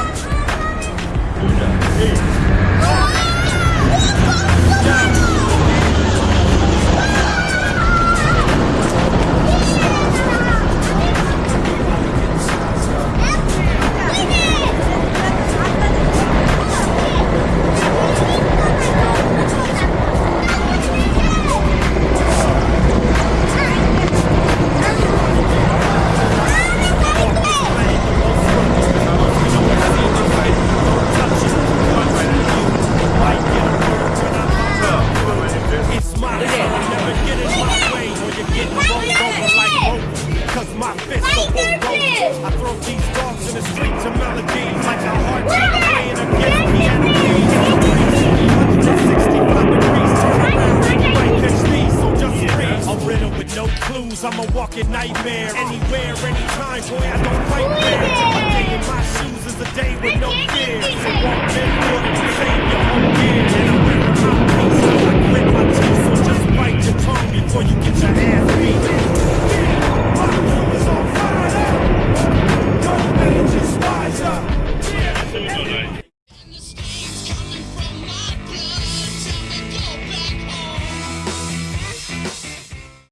자, my fist Light their fist! I throw these dogs in the streets of Malagene like a heart check playing against the enemy. I'm a walking nightmare. Anywhere, anytime, boy, I don't fight fair. A day in my shoes is a day with no fear. Save your own gear.